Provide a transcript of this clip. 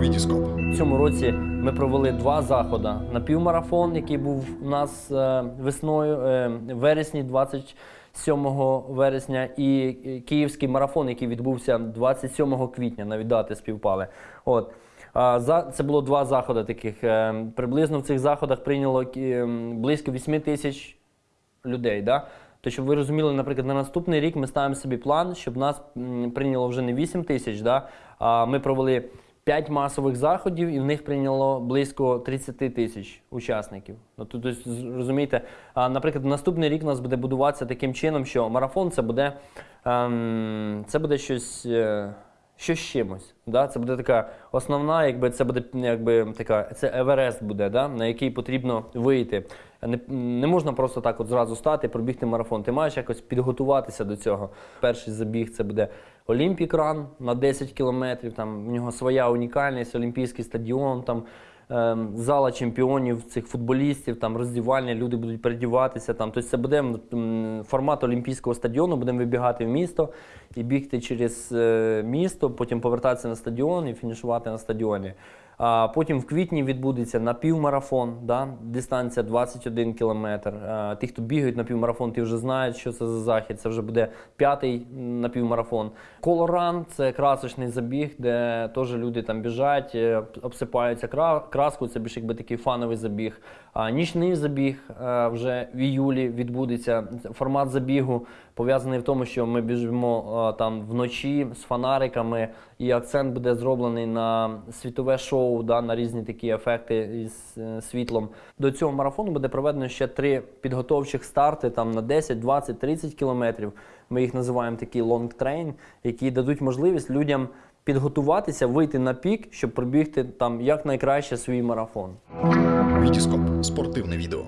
Вітіскоп. В цьому році ми провели два заходи. Напівмарафон, який був у нас е, весною, е, вересні, 27 вересня, і е, київський марафон, який відбувся 27 квітня, навіть дати співпали. От. Це було два заходи таких. Приблизно в цих заходах прийняло близько 8 тисяч людей. Да? То, щоб ви розуміли, наприклад, на наступний рік ми ставимо собі план, щоб нас прийняло вже не 8 тисяч, да? ми провели 5 масових заходів, і в них прийняло близько 30 тисяч учасників. Ну, то, то, есть, з- розумієте, наприклад, наступний рік у нас буде будуватися таким чином, що марафон це буде, ем, це буде щось. Щось з чимось. Да? Це буде така основна, якби це буде якби така, це Еверест буде, да? на який потрібно вийти. Не, не можна просто так от зразу стати, пробігти марафон. Ти маєш якось підготуватися до цього. Перший забіг це буде Олімпік Ран на 10 кілометрів. Там в нього своя унікальність, Олімпійський стадіон. Там зала чемпіонів цих футболістів, там роздівальня, люди будуть передіватися. Там. Тобто це буде формат Олімпійського стадіону, будемо вибігати в місто і бігти через е, місто, потім повертатися на стадіон і фінішувати на стадіоні. А потім в квітні відбудеться напівмарафон, да? дистанція 21 кілометр. Ті, хто бігають на півмарафон, ті вже знають, що це за захід. Це вже буде п'ятий напівмарафон. Колоран це красочний забіг, де теж люди там біжать, е, обсипаються кра- краскою. Це більш якби такий фановий забіг. А нічний забіг е, вже в іюлі відбудеться. Формат забігу пов'язаний в тому, що ми біжимо е, там вночі з фонариками, і акцент буде зроблений на світове шоу, да, на різні такі ефекти із е, світлом. До цього марафону буде проведено ще три підготовчих старти там на 10, 20, 30 кілометрів. Ми їх називаємо такі train, які дадуть можливість людям підготуватися, вийти на пік, щоб пробігти там якнайкраще свій марафон. Вітіскоп. Спортивне відео.